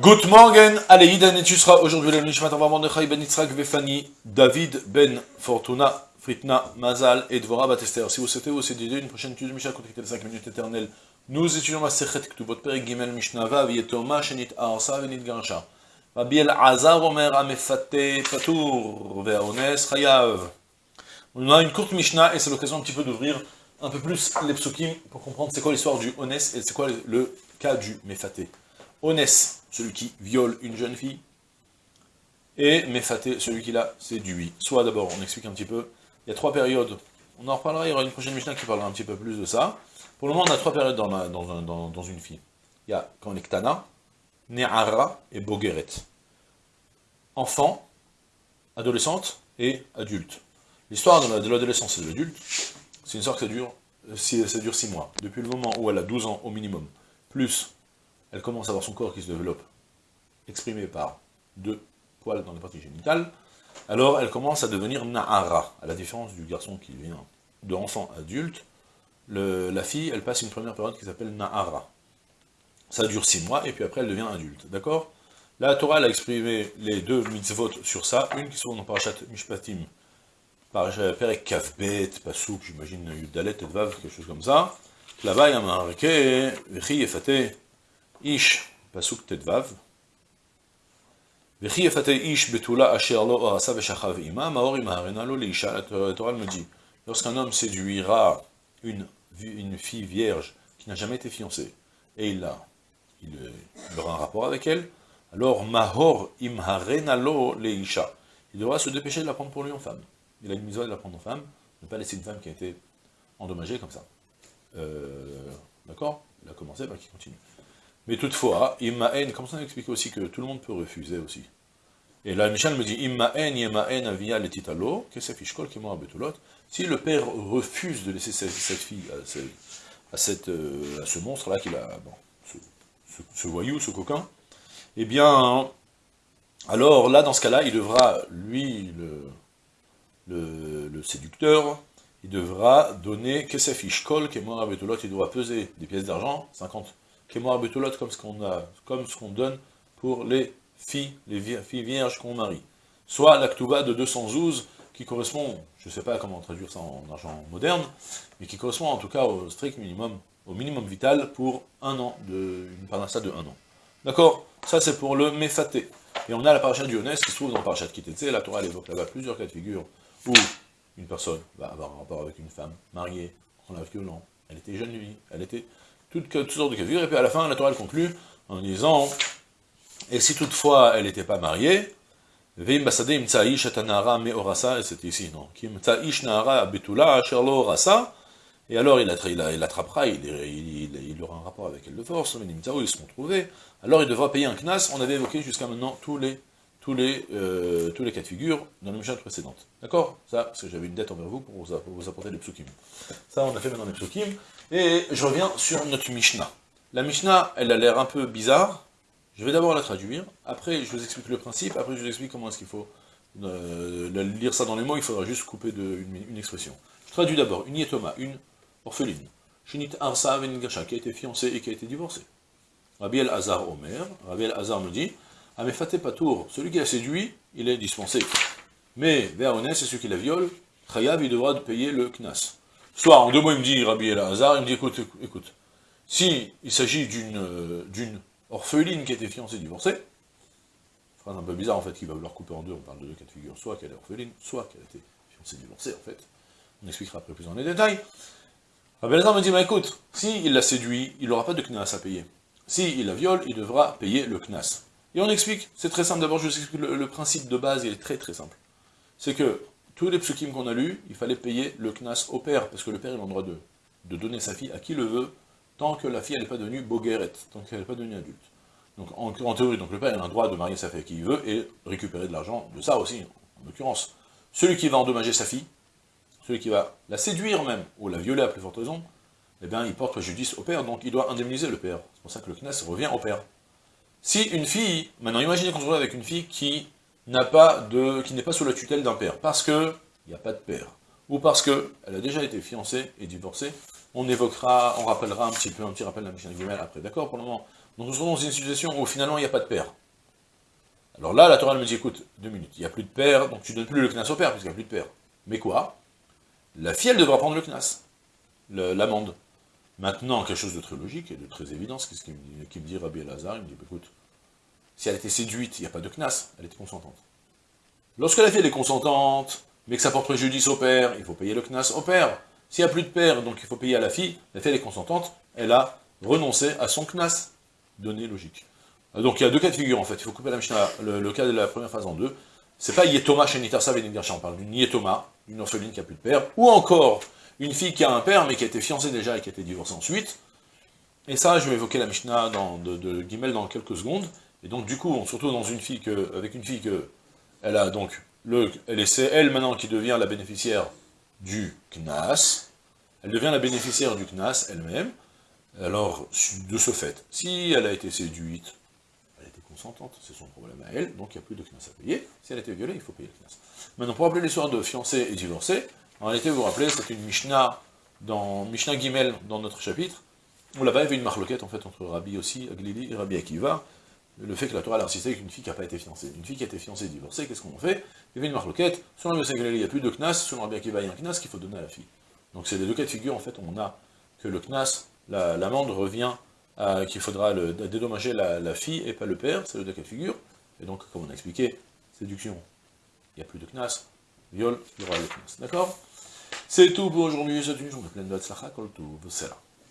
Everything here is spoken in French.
Good morning, Idan et tu seras aujourd'hui le Nishmat Avram Mordechai ben Yitzhak Vefani, David ben Fortuna, Fritna, Mazal et Dvora Batester. Si vous souhaitez aussi dédier une prochaine étude de Mishnah, contactez les 5 minutes éternelles. Nous étudions la Sechet Ktubot Perek Gimel Mishnah Vav, Yetoma, Shenit Arsa, Venit Gansha. Rabbi El Azar Omer Amefate Patour, Ve'aones Chayav. On a une courte Mishnah et c'est l'occasion un petit peu d'ouvrir un peu plus les psukim pour comprendre c'est quoi l'histoire du Ones et c'est quoi le cas du Mefaté. Ones, celui qui viole une jeune fille, et Mefaté, celui qui l'a séduit. Soit d'abord, on explique un petit peu, il y a trois périodes, on en reparlera, il y aura une prochaine Mishnah qui parlera un petit peu plus de ça. Pour le moment, on a trois périodes dans, une fille. Il y a quand on Ktana, et Bogeret. Enfant, adolescente et adulte. L'histoire de l'adolescence et de l'adulte, c'est une histoire que ça dure, ça dure six mois. Depuis le moment où elle a 12 ans au minimum, plus elle commence à avoir son corps qui se développe, exprimé par deux poils dans les parties génitales, alors elle commence à devenir Na'ara, à la différence du garçon qui vient de enfant adulte, la fille, elle passe une première période qui s'appelle Na'ara. Ça dure six mois, et puis après elle devient adulte, d'accord? La Torah, a exprimé les deux mitzvot sur ça, une qui se dans Parashat Mishpatim, Parashat Perek Kavbet, Pasouk, j'imagine Yudalet et Vav, quelque chose comme ça. Là-bas, il y a marqué, Vechi Efate, Ish, la Torah me dit, lorsqu'un homme séduira une, une fille vierge qui n'a jamais été fiancée, et il, a, aura un rapport avec elle, alors Mahor Imharena Lo Leisha, il devra se dépêcher de la prendre pour lui en femme. Il a une mise de la prendre en femme, ne pas laisser une femme qui a été endommagée comme ça. Euh, D'accord? Il a commencé, bah, qu'il continue. Mais toutefois, Imma comme ça on explique aussi que tout le monde peut refuser aussi. Et là, Michel me dit, Imma en, avia letitalo, que c'est fichkol qui. Si le père refuse de laisser cette, fille euh, à ce monstre-là, qu'il a, bon, ce, voyou, ce coquin, eh bien, alors là, dans ce cas-là, il devra, lui, le, le, séducteur, il devra donner Kesef Ishkol, Kemor Betulot, il devra peser des pièces d'argent, 50 Kemor Betulot, comme ce qu'on a, comme ce qu'on donne pour les filles, les filles vierges qu'on marie. Soit l'actuva de 212, qui correspond, je ne sais pas comment traduire ça en argent moderne, mais qui correspond en tout cas au strict minimum, au minimum vital pour un an, de, une parnassa de un an. D'accord? Ça c'est pour le méfaté. Et on a la parachat du qui se trouve dans la parachat Kitetse, la Torah évoque là-bas plusieurs cas de figure où une personne va avoir un rapport avec une femme mariée, en la violent, elle était jeune lui, elle était toutes, toutes sortes de figure, et puis à la fin, la Torah conclut en disant, et si toutefois elle n'était pas mariée, Veim basadeh imtsaish atanara me orasa, et c'était ici, non, qui imtsaish nara betula asherlo orasa, et alors il, il attrapera, il, il, il, aura un rapport avec elle de force, mais ils seront trouvés, alors il devra payer un knas, on avait évoqué jusqu'à maintenant tous les tous les, euh, tous les cas de figure dans la Mishnah précédente. D'accord? Ça, parce que j'avais une dette envers vous pour vous, apporter les psukim. Ça, on a fait maintenant les psukim. Et je reviens sur notre Mishnah. La Mishnah, elle a l'air un peu bizarre. Je vais d'abord la traduire. Après, je vous explique le principe. Après, je vous explique comment est-ce qu'il faut euh, lire ça dans les mots. Il faudra juste couper de, une, expression. Je traduis d'abord. Une yetoma, une orpheline. Shinit Arsa Veningasha, qui a été fiancée et qui a été divorcée. Rabbi El Hazar Omer. Rabbi El Hazar me dit ah mais Faté Patour, celui qui a séduit, il est dispensé. Mais Véaones, c'est celui qui la viole, Chayav, il devra payer le Knas. Soit, en deux mots, il me dit, Rabbi El Hazar, il me dit, écoute, écoute, si il s'agit d'une d'une orpheline qui été fiancée divorcée, phrase un peu bizarre en fait, qui va vouloir couper en deux, on parle de deux cas de figure, soit qu'elle est orpheline, soit qu'elle a été fiancée divorcée en fait. On expliquera après plus en les détails. Rabbi Hazar me dit, écoute, si il l'a séduit, il n'aura pas de Knas à payer. Si la viole, il devra payer le Knas. Et on explique, c'est très simple, d'abord je vous explique le, principe de base, il est très très simple. C'est que tous les psukim qu'on a lus, il fallait payer le knas au père, parce que le père il a le droit de, donner sa fille à qui le veut, tant que la fille n'est pas devenue bogueret, tant qu'elle n'est pas devenue adulte. Donc en, théorie, donc le père a le droit de marier sa fille à qui il veut, et récupérer de l'argent de ça aussi, en l'occurrence. Celui qui va endommager sa fille, celui qui va la séduire même, ou la violer à plus forte raison, eh bien il porte préjudice au père, donc il doit indemniser le père. C'est pour ça que le knas revient au père. Si une fille, maintenant imaginez qu'on se retrouve avec une fille qui n'a pas de, qui n'est pas sous la tutelle d'un père, parce que il n'y a pas de père, ou parce que elle a déjà été fiancée et divorcée, on évoquera, on rappellera un petit peu, un petit rappel de la Mishnah Gimel après, d'accord Pour le moment, Donc nous sommes dans une situation où finalement il n'y a pas de père. Alors là, la Torah me dit, écoute, deux minutes, il n'y a plus de père, donc tu donnes plus le knas au père, puisqu'il n'y a plus de père. Mais quoi? La fille, elle devra prendre le knas, l'amende. Maintenant, quelque chose de très logique et de très évident, ce qui me dit, Rabbi Elazar, il me dit, bah, écoute, si elle était séduite, il n'y a pas de knas, elle était consentante. Lorsque la fille est consentante, mais que ça porte préjudice au père, il faut payer le knas au père. S'il n'y a plus de père, donc il faut payer à la fille, la fille est consentante, elle a renoncé à son knas. Donnée logique. Donc il y a deux cas de figure en fait, il faut couper la Mishnah, le, cas de la première phase en deux. C'est pas Yetoma chez Nitarsa on parle d'une Yetoma, une orpheline qui n'a plus de père, ou encore une fille qui a un père mais qui a été fiancée déjà et qui a été divorcée ensuite. Et ça, je vais évoquer la Mishnah de, de dans quelques secondes. Et donc du coup, surtout dans une fille que, avec une fille que, elle a donc, le, elle est elle maintenant qui devient la bénéficiaire du Knas, elle devient la bénéficiaire du Knas elle-même, alors de ce fait, si elle a été séduite, consentante, c'est son problème à elle, donc il n'y a plus de Knas à payer, si elle a été violée, il faut payer le Knas. Maintenant, pour rappeler l'histoire de fiancé et divorcé, en réalité, vous vous rappelez, c'est une Mishnah, dans Mishnah Gimel, dans notre chapitre, où là-bas il y avait une marloquette en fait entre Rabbi aussi, Aglili et Rabbi Akiva, le fait que la Torah a insisté qu'une fille qui n'a pas été fiancée. Une fille qui a été fiancée et divorcée, qu'est-ce qu'on fait? Il y avait une marloquette, selon le Aglili, il n'y a plus de knas, selon Rabbi Akiva, il y a un knas qu'il faut donner à la fille. Donc c'est les deux cas de figure, en fait, on a que le knas, l'amende revient qu'il faudra dédommager la, fille et pas le père, c'est le cas de figure. Et donc, comme on a expliqué, séduction, il n'y a plus de knas, viol, il y aura le knas. D'accord? C'est tout pour aujourd'hui, c'est une journée pleine de kol tout,